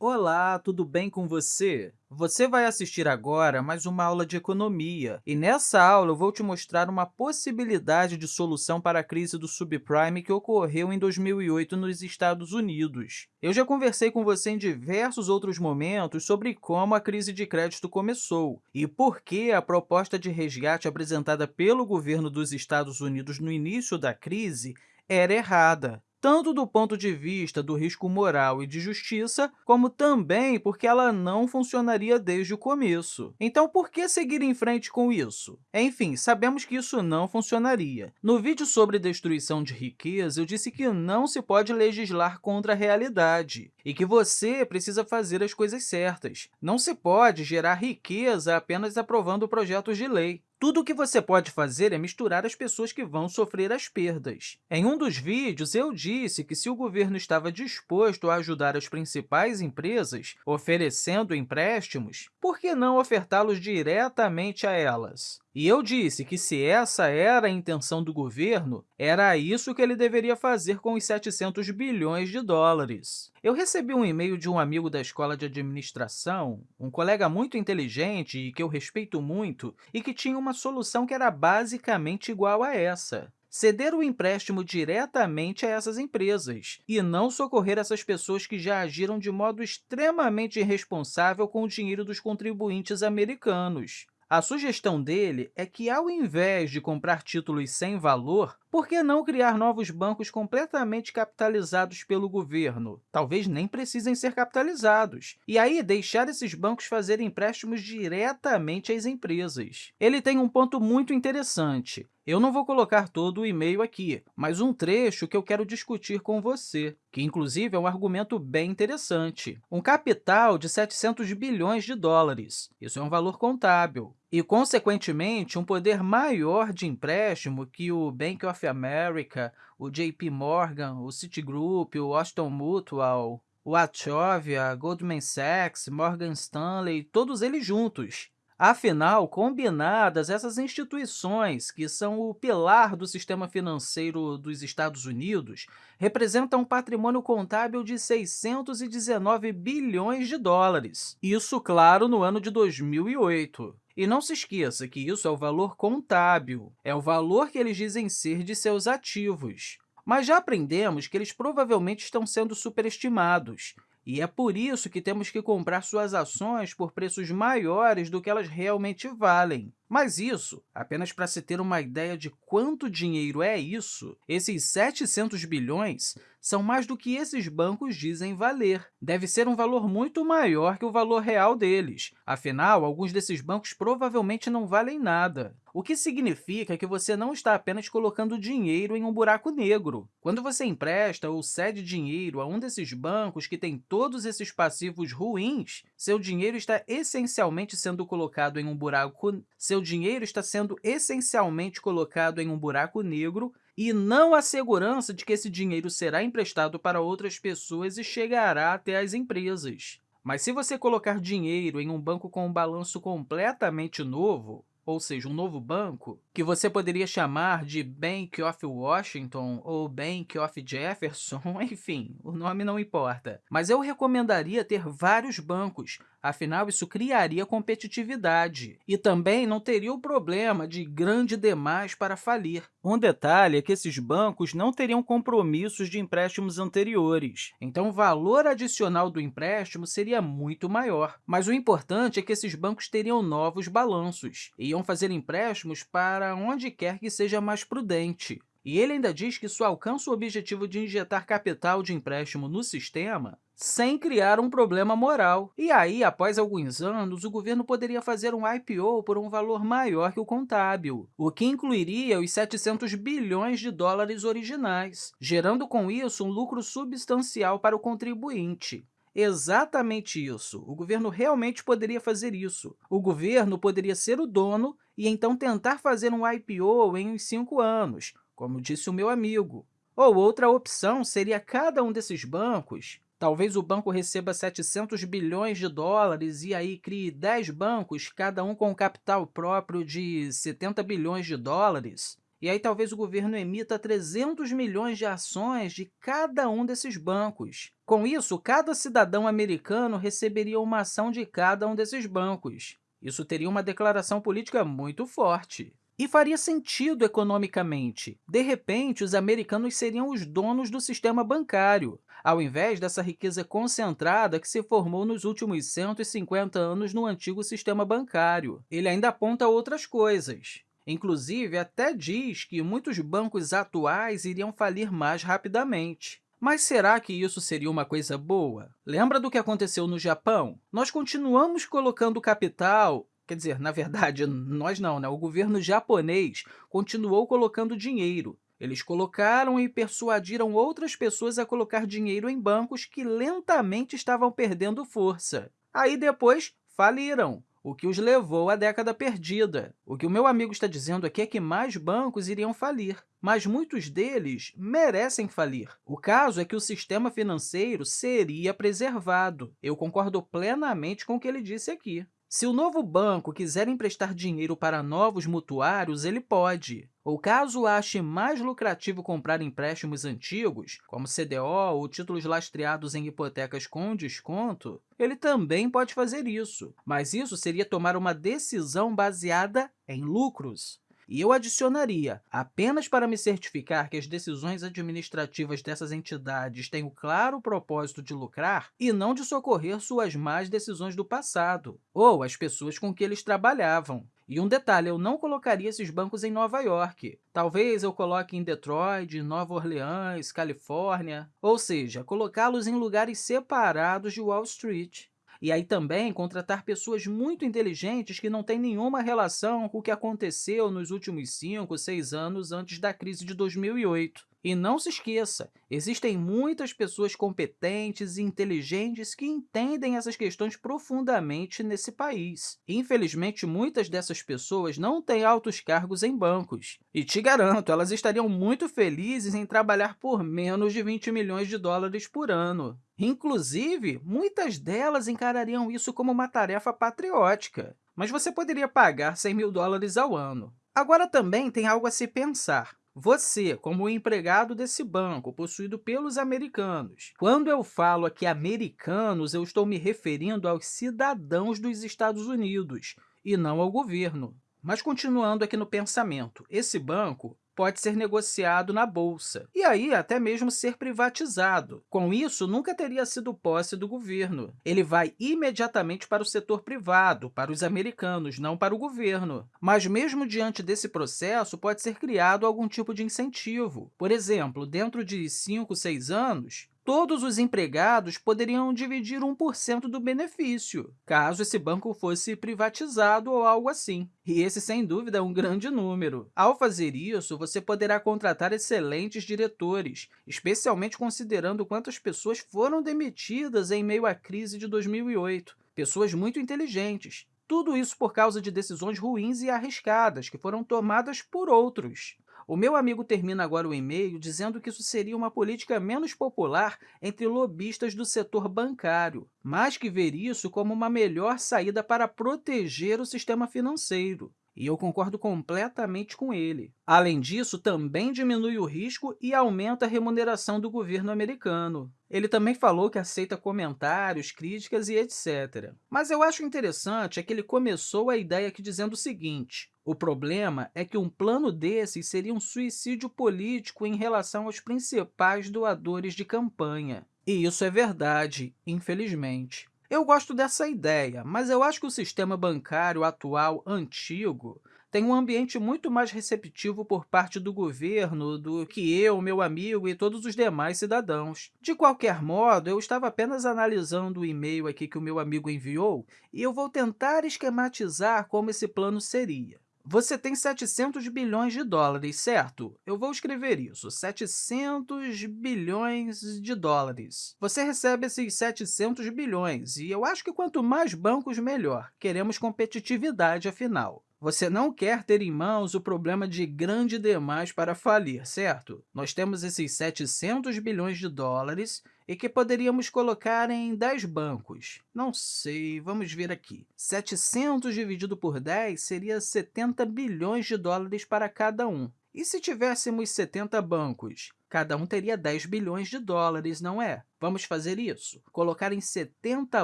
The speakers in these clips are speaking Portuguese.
Olá, tudo bem com você? Você vai assistir agora mais uma aula de economia, e nessa aula eu vou te mostrar uma possibilidade de solução para a crise do subprime que ocorreu em 2008 nos Estados Unidos. Eu já conversei com você em diversos outros momentos sobre como a crise de crédito começou e por que a proposta de resgate apresentada pelo governo dos Estados Unidos no início da crise era errada tanto do ponto de vista do risco moral e de justiça, como também porque ela não funcionaria desde o começo. Então, por que seguir em frente com isso? Enfim, sabemos que isso não funcionaria. No vídeo sobre destruição de riqueza, eu disse que não se pode legislar contra a realidade e que você precisa fazer as coisas certas. Não se pode gerar riqueza apenas aprovando projetos de lei. Tudo o que você pode fazer é misturar as pessoas que vão sofrer as perdas. Em um dos vídeos, eu disse que se o governo estava disposto a ajudar as principais empresas, oferecendo empréstimos, por que não ofertá-los diretamente a elas? E eu disse que, se essa era a intenção do governo, era isso que ele deveria fazer com os 700 bilhões de dólares. Eu recebi um e-mail de um amigo da escola de administração, um colega muito inteligente e que eu respeito muito, e que tinha uma solução que era basicamente igual a essa ceder o empréstimo diretamente a essas empresas e não socorrer essas pessoas que já agiram de modo extremamente irresponsável com o dinheiro dos contribuintes americanos. A sugestão dele é que, ao invés de comprar títulos sem valor, por que não criar novos bancos completamente capitalizados pelo governo? Talvez nem precisem ser capitalizados. E aí, deixar esses bancos fazerem empréstimos diretamente às empresas. Ele tem um ponto muito interessante. Eu não vou colocar todo o e-mail aqui, mas um trecho que eu quero discutir com você, que, inclusive, é um argumento bem interessante. Um capital de 700 bilhões de dólares. Isso é um valor contábil e, consequentemente, um poder maior de empréstimo que o Bank of America, o JP Morgan, o Citigroup, o Washington Mutual, o Wachovia, Goldman Sachs, Morgan Stanley, todos eles juntos. Afinal, combinadas, essas instituições, que são o pilar do sistema financeiro dos Estados Unidos, representam um patrimônio contábil de 619 bilhões de dólares. Isso, claro, no ano de 2008. E não se esqueça que isso é o valor contábil, é o valor que eles dizem ser de seus ativos. Mas já aprendemos que eles provavelmente estão sendo superestimados, e é por isso que temos que comprar suas ações por preços maiores do que elas realmente valem. Mas isso, apenas para se ter uma ideia de quanto dinheiro é isso, esses 700 bilhões são mais do que esses bancos dizem valer. Deve ser um valor muito maior que o valor real deles. Afinal, alguns desses bancos provavelmente não valem nada o que significa que você não está apenas colocando dinheiro em um buraco negro. Quando você empresta ou cede dinheiro a um desses bancos que tem todos esses passivos ruins, seu dinheiro está essencialmente sendo colocado em um buraco seu dinheiro está sendo essencialmente colocado em um buraco negro e não a segurança de que esse dinheiro será emprestado para outras pessoas e chegará até as empresas. Mas se você colocar dinheiro em um banco com um balanço completamente novo, ou seja, um novo banco, que você poderia chamar de Bank of Washington ou Bank of Jefferson, enfim, o nome não importa. Mas eu recomendaria ter vários bancos, afinal, isso criaria competitividade. E também não teria o problema de grande demais para falir. Um detalhe é que esses bancos não teriam compromissos de empréstimos anteriores, então o valor adicional do empréstimo seria muito maior. Mas o importante é que esses bancos teriam novos balanços, e iam fazer empréstimos para onde quer que seja mais prudente. E ele ainda diz que isso alcança o objetivo de injetar capital de empréstimo no sistema sem criar um problema moral. E aí, após alguns anos, o governo poderia fazer um IPO por um valor maior que o contábil, o que incluiria os 700 bilhões de dólares originais, gerando com isso um lucro substancial para o contribuinte. Exatamente isso. O governo realmente poderia fazer isso. O governo poderia ser o dono e então tentar fazer um IPO em uns cinco anos, como disse o meu amigo. Ou outra opção seria cada um desses bancos Talvez o banco receba 700 bilhões de dólares e aí crie 10 bancos, cada um com capital próprio de 70 bilhões de dólares. E aí talvez o governo emita 300 milhões de ações de cada um desses bancos. Com isso, cada cidadão americano receberia uma ação de cada um desses bancos. Isso teria uma declaração política muito forte. E faria sentido economicamente. De repente, os americanos seriam os donos do sistema bancário, ao invés dessa riqueza concentrada que se formou nos últimos 150 anos no antigo sistema bancário. Ele ainda aponta outras coisas. Inclusive, até diz que muitos bancos atuais iriam falir mais rapidamente. Mas será que isso seria uma coisa boa? Lembra do que aconteceu no Japão? Nós continuamos colocando capital Quer dizer, na verdade, nós não, né? O governo japonês continuou colocando dinheiro. Eles colocaram e persuadiram outras pessoas a colocar dinheiro em bancos que lentamente estavam perdendo força. Aí, depois, faliram o que os levou à década perdida. O que o meu amigo está dizendo aqui é que mais bancos iriam falir, mas muitos deles merecem falir. O caso é que o sistema financeiro seria preservado. Eu concordo plenamente com o que ele disse aqui. Se o novo banco quiser emprestar dinheiro para novos mutuários, ele pode. Ou caso ache mais lucrativo comprar empréstimos antigos, como CDO ou títulos lastreados em hipotecas com desconto, ele também pode fazer isso, mas isso seria tomar uma decisão baseada em lucros. E eu adicionaria, apenas para me certificar que as decisões administrativas dessas entidades têm o claro propósito de lucrar e não de socorrer suas más decisões do passado, ou as pessoas com que eles trabalhavam. E um detalhe, eu não colocaria esses bancos em Nova York. Talvez eu coloque em Detroit, Nova Orleans, Califórnia, ou seja, colocá-los em lugares separados de Wall Street. E aí também contratar pessoas muito inteligentes que não têm nenhuma relação com o que aconteceu nos últimos 5, 6 anos antes da crise de 2008. E não se esqueça, existem muitas pessoas competentes e inteligentes que entendem essas questões profundamente nesse país. Infelizmente, muitas dessas pessoas não têm altos cargos em bancos. E te garanto, elas estariam muito felizes em trabalhar por menos de 20 milhões de dólares por ano. Inclusive, muitas delas encarariam isso como uma tarefa patriótica. Mas você poderia pagar 100 mil dólares ao ano. Agora, também tem algo a se pensar. Você, como empregado desse banco, possuído pelos americanos. Quando eu falo aqui americanos, eu estou me referindo aos cidadãos dos Estados Unidos, e não ao governo. Mas, continuando aqui no pensamento, esse banco pode ser negociado na Bolsa, e aí até mesmo ser privatizado. Com isso, nunca teria sido posse do governo. Ele vai imediatamente para o setor privado, para os americanos, não para o governo. Mas, mesmo diante desse processo, pode ser criado algum tipo de incentivo. Por exemplo, dentro de 5, 6 anos, todos os empregados poderiam dividir 1% do benefício, caso esse banco fosse privatizado ou algo assim. E esse, sem dúvida, é um grande número. Ao fazer isso, você poderá contratar excelentes diretores, especialmente considerando quantas pessoas foram demitidas em meio à crise de 2008. Pessoas muito inteligentes, tudo isso por causa de decisões ruins e arriscadas que foram tomadas por outros. O meu amigo termina agora o e-mail dizendo que isso seria uma política menos popular entre lobistas do setor bancário, mas que ver isso como uma melhor saída para proteger o sistema financeiro e eu concordo completamente com ele. Além disso, também diminui o risco e aumenta a remuneração do governo americano. Ele também falou que aceita comentários, críticas e etc. Mas eu acho interessante é que ele começou a ideia aqui dizendo o seguinte, o problema é que um plano desses seria um suicídio político em relação aos principais doadores de campanha. E isso é verdade, infelizmente. Eu gosto dessa ideia, mas eu acho que o sistema bancário atual antigo tem um ambiente muito mais receptivo por parte do governo do que eu, meu amigo e todos os demais cidadãos. De qualquer modo, eu estava apenas analisando o e-mail aqui que o meu amigo enviou e eu vou tentar esquematizar como esse plano seria. Você tem 700 bilhões de dólares, certo? Eu vou escrever isso, 700 bilhões de dólares. Você recebe esses 700 bilhões, e eu acho que quanto mais bancos, melhor. Queremos competitividade, afinal. Você não quer ter em mãos o problema de grande demais para falir, certo? Nós temos esses 700 bilhões de dólares e que poderíamos colocar em 10 bancos. Não sei, vamos ver aqui. 700 dividido por 10 seria 70 bilhões de dólares para cada um. E se tivéssemos 70 bancos? Cada um teria 10 bilhões de dólares, não é? Vamos fazer isso? Colocar em 70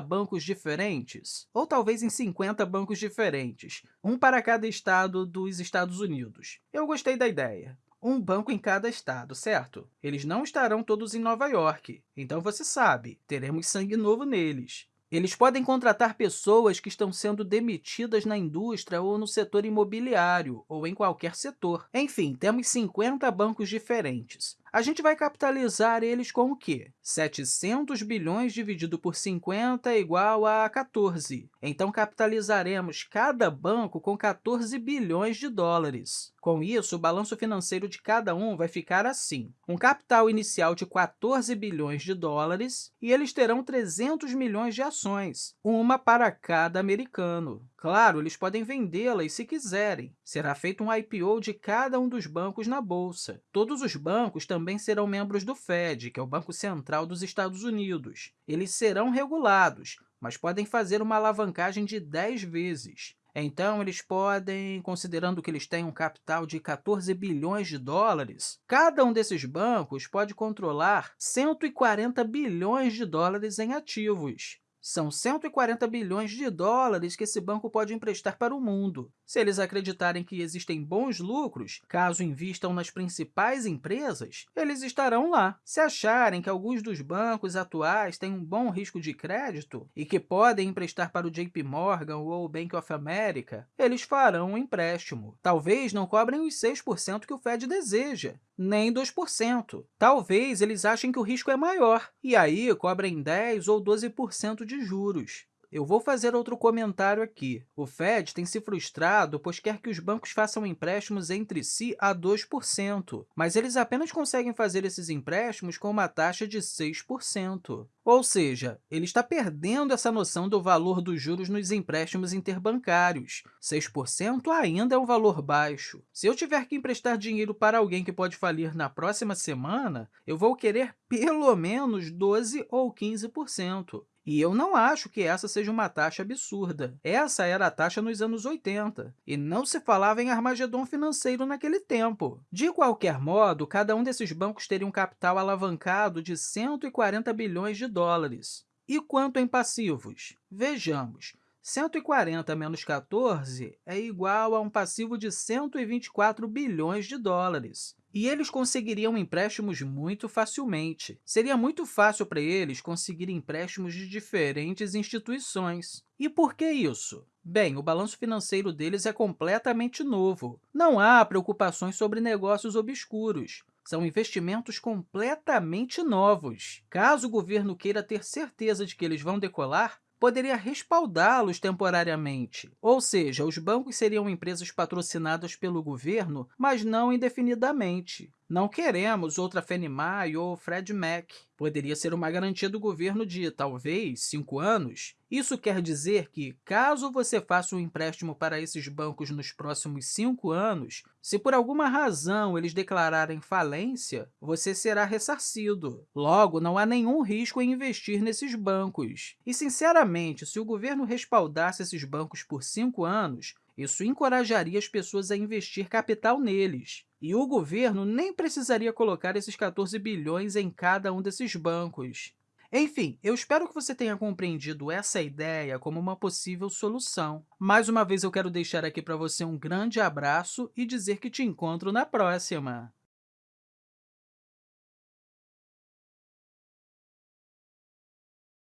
bancos diferentes? Ou talvez em 50 bancos diferentes, um para cada estado dos Estados Unidos. Eu gostei da ideia um banco em cada estado, certo? Eles não estarão todos em Nova York, então você sabe, teremos sangue novo neles. Eles podem contratar pessoas que estão sendo demitidas na indústria ou no setor imobiliário, ou em qualquer setor. Enfim, temos 50 bancos diferentes. A gente vai capitalizar eles com o quê? 700 bilhões dividido por 50 é igual a 14. Então, capitalizaremos cada banco com 14 bilhões de dólares. Com isso, o balanço financeiro de cada um vai ficar assim. Um capital inicial de 14 bilhões de dólares e eles terão 300 milhões de ações, uma para cada americano. Claro, eles podem vendê-las se quiserem. Será feito um IPO de cada um dos bancos na Bolsa. Todos os bancos também serão membros do Fed, que é o Banco Central dos Estados Unidos. Eles serão regulados, mas podem fazer uma alavancagem de 10 vezes. Então, eles podem, considerando que eles têm um capital de 14 bilhões de dólares, cada um desses bancos pode controlar 140 bilhões de dólares em ativos. São 140 bilhões de dólares que esse banco pode emprestar para o mundo. Se eles acreditarem que existem bons lucros, caso invistam nas principais empresas, eles estarão lá. Se acharem que alguns dos bancos atuais têm um bom risco de crédito e que podem emprestar para o JP Morgan ou o Bank of America, eles farão um empréstimo. Talvez não cobrem os 6% que o Fed deseja, nem 2%. Talvez eles achem que o risco é maior, e aí cobrem 10% ou 12% de juros. Eu vou fazer outro comentário aqui. O Fed tem se frustrado, pois quer que os bancos façam empréstimos entre si a 2%, mas eles apenas conseguem fazer esses empréstimos com uma taxa de 6%. Ou seja, ele está perdendo essa noção do valor dos juros nos empréstimos interbancários. 6% ainda é um valor baixo. Se eu tiver que emprestar dinheiro para alguém que pode falir na próxima semana, eu vou querer pelo menos 12% ou 15%. E eu não acho que essa seja uma taxa absurda. Essa era a taxa nos anos 80, e não se falava em armagedom financeiro naquele tempo. De qualquer modo, cada um desses bancos teria um capital alavancado de 140 bilhões de dólares. E quanto em passivos? Vejamos. 140 menos 14 é igual a um passivo de 124 bilhões de dólares e eles conseguiriam empréstimos muito facilmente. Seria muito fácil para eles conseguir empréstimos de diferentes instituições. E por que isso? Bem, o balanço financeiro deles é completamente novo. Não há preocupações sobre negócios obscuros. São investimentos completamente novos. Caso o governo queira ter certeza de que eles vão decolar, poderia respaldá-los temporariamente. Ou seja, os bancos seriam empresas patrocinadas pelo governo, mas não indefinidamente. Não queremos outra Fannie Mae ou Fred Mac. Poderia ser uma garantia do governo de, talvez, cinco anos. Isso quer dizer que, caso você faça um empréstimo para esses bancos nos próximos cinco anos, se por alguma razão eles declararem falência, você será ressarcido. Logo, não há nenhum risco em investir nesses bancos. E, sinceramente, se o governo respaldasse esses bancos por cinco anos, isso encorajaria as pessoas a investir capital neles. E o governo nem precisaria colocar esses 14 bilhões em cada um desses bancos. Enfim, eu espero que você tenha compreendido essa ideia como uma possível solução. Mais uma vez, eu quero deixar aqui para você um grande abraço e dizer que te encontro na próxima!